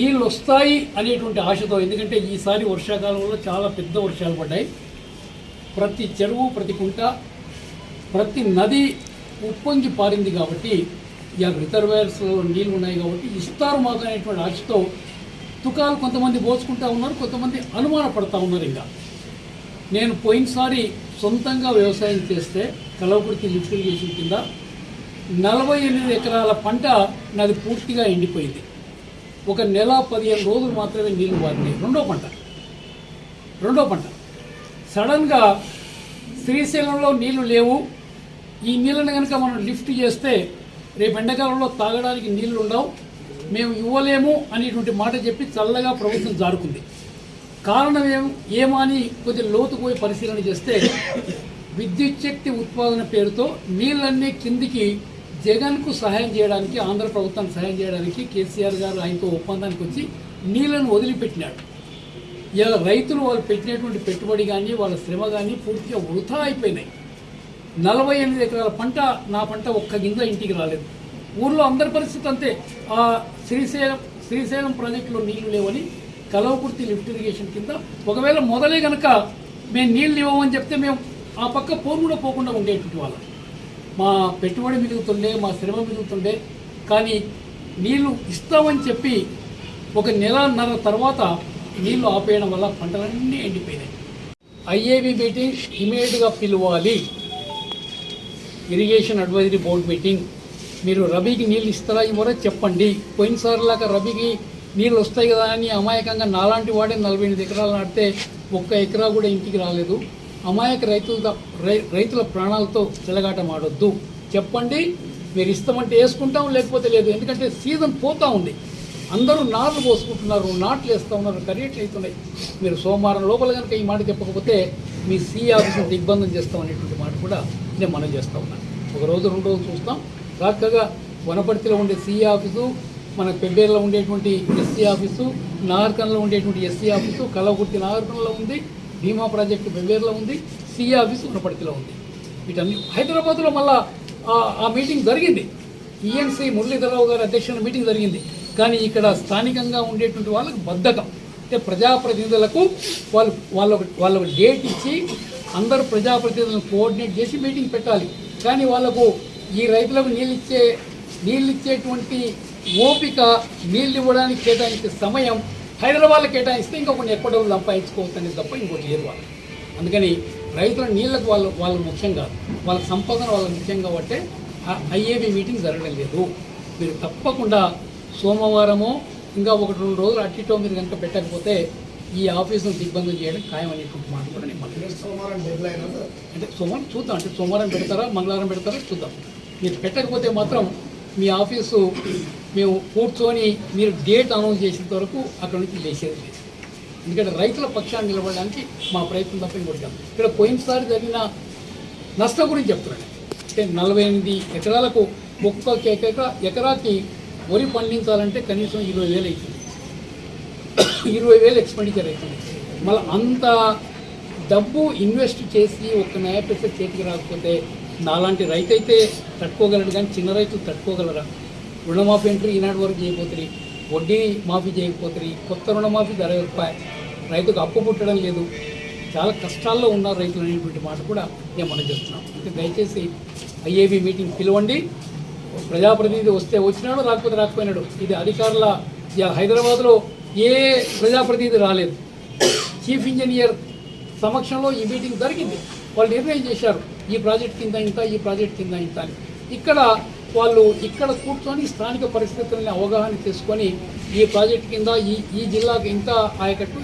నీళ్ళు వస్తాయి అనేటువంటి ఆశతో ఎందుకంటే ఈసారి వర్షాకాలంలో చాలా పెద్ద వర్షాలు పడ్డాయి. ప్రతి చెరువు ప్రతి కుంట ప్రతి నది ఉప్పొంగి పారింది కాబట్టి ఇక రిజర్వేర్స్లో నీళ్ళు ఉన్నాయి కాబట్టి ఇస్తారు మాకు అనేటువంటి ఆశతో తుకాలు కొంతమంది పోసుకుంటా ఉన్నారు కొంతమంది అనుమాన పడతా ఉన్నారు ఇంకా. నేను పోయినసారి సొంతంగా వ్యవసాయం చేస్తే కలవకుర్తి లిఫ్ట్ ఇరిగేషన్ కింద నలభై ఎనిమిది ఎకరాల పంట నాది పూర్తిగా ఎండిపోయింది. ఒక నెల పదిహేను రోజులు మాత్రమే నీళ్ళు వారినాయి రెండో పంట. రెండో పంట. సడన్గా శ్రీశైలంలో నీళ్ళు లేవు. ఈ నీళ్ళని కనుక మనం లిఫ్ట్ చేస్తే రేపు ఎండాకాలంలో తాగడానికి నీళ్ళు ఉండవు. మేము ఇవ్వలేము అనేటువంటి మాట చెప్పి చల్లగా ప్రభుత్వం జారుకుంది. కారణం ఏం ఏమని కొద్ది లోతు పరిశీలన చేస్తే విద్యుత్ శక్తి ఉత్పాదన పేరుతో నీళ్ళన్నీ కిందికి జగన్కు సహాయం చేయడానికి ఆంధ్ర ప్రభుత్వానికి సహాయం చేయడానికి కేసీఆర్ గారు ఆయనతో ఒప్పందానికి వచ్చి నీళ్ళను వదిలిపెట్టినాడు. ఇలా రైతులు వాళ్ళు పెట్టినటువంటి పెట్టుబడి కానీ వాళ్ళ శ్రమ కానీ పూర్తిగా వృధా అయిపోయినాయి. నలభై ఎనిమిది ఎకరాల పంట నా పంట ఒక్క గింజ ఇంటికి రాలేదు. ఊర్లో అందరి పరిస్థితి అంతే. ఆ శ్రీశైలం శ్రీశైలం ప్రాజెక్టులో నీళ్ళు లేవని కలవకుర్తి లిఫ్ట్ ఇరిగేషన్ కింద ఒకవేళ మొదలే కనుక మేము నీళ్ళు ఇవ్వమని చెప్తే మేము ఆ పక్క పోరు కూడా పోకుండా ఉండేటువంటి వాళ్ళం. మా పెట్టుబడి పెరుగుతుండే మా శ్రమ పెరుగుతుండే కానీ నీళ్ళు ఇస్తామని చెప్పి ఒక నెలన్నర తర్వాత నీళ్ళు ఆపేయడం వల్ల పంటలన్నీ ఎండిపోయినాయి. ఐఏబి మీటింగ్ ఇమీడియట్గా పిలవాలి. Irrigation advisory board meeting. మీరు రబీకి నీళ్ళు ఇస్తారా ఇవ్వరా చెప్పండి. పోయినసారిలాగా రబీకి నీళ్ళు వస్తాయి కదా అని అమాయకంగా నాలాంటి వాడే నలభై ఎనిమిది ఎకరాలు నాటితే ఒక్క ఎకరా కూడా ఇంటికి రాలేదు. అమాయక రైతుల రై- రైతుల ప్రాణాలతో చెలగాట మాడొద్దు చెప్పండి మీరు ఇస్తామంటే వేసుకుంటాం లేకపోతే లేదు. ఎందుకంటే సీజన్ పోతా ఉంది. అందరూ నార్లు పోసుకుంటున్నారు నాట్లు వేస్తూ ఉన్నారు కరీట్లు అవుతున్నాయి మీరు సోమవారం లోపల కనుక ఈ మాట చెప్పకపోతే మీ సీ ఆఫీసును దిగ్బంధం చేస్తాం అనేటువంటి మాట కూడా నేను మనం చేస్తూ ఉన్నాను ఒక రోజు రెండు రోజులు చూస్తాం. చక్కగా వనపర్తిలో ఉండే సీ ఆఫీసు మన పెబ్బేరులో ఉండేటువంటి ఎస్సీ ఆఫీసు నాగర్కన్లో ఉండేటువంటి ఎస్సీ ఆఫీసు కలవకుర్తి నాగర్కన్లో ఉంది. భీమా ప్రాజెక్టు బెవేర్లో ఉంది సిఏ ఆఫీస్ ఉన్నపడికిలో ఉంది. వీటన్ని హైదరాబాద్లో మళ్ళా ఆ- మీటింగ్ జరిగింది. ఈఎన్సీ మురళీధరరావు గారి అధ్యక్షుల మీటింగ్ జరిగింది. కానీ ఇక్కడ స్థానికంగా ఉండేటువంటి వాళ్ళకు బద్ధకం. అంటే ప్రజాప్రతినిధులకు వాళ్ళు వాళ్ళ వాళ్ళకు డేట్ ఇచ్చి అందరు ప్రజాప్రతినిధులను కోఆర్డినేట్ చేసి మీటింగ్ పెట్టాలి. కానీ వాళ్ళకు ఈ రైతులకు నీళ్ళిచ్చే నీళ్ళిచ్చేటువంటి ఓపిక నీళ్ళు ఇవ్వడానికి కేటాయించే సమయం హైదరాబాద్లో కేటాయిస్తే ఇంకా కొన్ని ఎక్కువ డబ్బులు సంపాదించుకోవచ్చు అనేది తప్ప ఇంకోటి లేదు వాళ్ళు అందుకని రైతుల నీళ్ళకు వాళ్ళు వాళ్ళు ముఖ్యం కాదు. వాళ్ళ సంపాదన వాళ్ళ ముఖ్యం కాబట్టి ఐఏబి మీటింగ్ జరగడం లేదు. మీరు తప్పకుండా సోమవారమో ఇంకా ఒకటి రెండు రోజులు అటు ఇటో మీరు కనుక పెట్టకపోతే ఈ ఆఫీసును దిగ్బంధం చేయడం ఖాయం అనేటువంటి మాట కూడా నేను సోమవారం అంటే సోమవారం చూద్దాం. అంటే సోమవారం పెడతారా? మంగళవారం పెడతారా? చూద్దాం. మీరు పెట్టకపోతే మాత్రం మీ ఆఫీసు మేము కూర్చొని మీరు డేట్ అనౌన్స్ చేసిన వరకు అక్కడ నుంచి లేచేది లేదు. ఎందుకంటే రైతుల పక్షాన్ని నిలబడడానికి మా ప్రయత్నం తప్ప ఇంకోటి ఇక్కడ పోయినసారి జరిగిన నష్టం గురించి చెప్తున్నాను. అంటే నలభై ఎనిమిది ఎకరాలకు ఒక్క ఎకరా ఎకరాకి వరి పండించాలంటే కనీసం ఇరవై వేలు అవుతుంది. ఇరవై వేలు ఎక్స్పెండిచర్ అవుతుంది. మళ్ళీ అంత డబ్బు ఇన్వెస్ట్ చేసి ఒక్క న్యాయ చేతికి రాకపోతే నాలాంటి రైతు అయితే తట్టుకోగలడు కానీ చిన్న రైతులు తట్టుకోగలరా? రుణమాఫీ ఎంట్రీ ఈనాటి వరకు చేయకపోతుంది వడ్డీ మాఫీ చేయకపోతుంది కొత్త రుణమాఫీ ధర రూపాయి రైతుకు అప్పు పుట్టడం లేదు. చాలా కష్టాల్లో ఉన్నారు రైతులు అనేటువంటి మాట కూడా నేను మనం చేస్తున్నాం అంటే దయచేసి ఐఏబీ మీటింగ్ పిలవండి. ప్రజాప్రతినిధి వస్తే వచ్చినాడు రాకపోతే రాకపోయినాడు. ఇది అధికారుల హైదరాబాద్లో ఏ ప్రజాప్రతినిధి రాలేదు. చీఫ్ ఇంజనీర్ సమక్షంలో ఈ మీటింగ్ జరిగింది. వాళ్ళు నిర్ణయం చేశారు. ఈ ప్రాజెక్ట్ కింద ఇంత ఈ ప్రాజెక్ట్ కింద ఇంత అని. ఇక్కడ వాళ్ళు ఇక్కడ కూర్చొని స్థానిక పరిస్థితులని అవగాహన చేసుకొని ఈ ప్రాజెక్ట్ కింద ఈ ఈ జిల్లాకి ఇంత ఆయకట్టు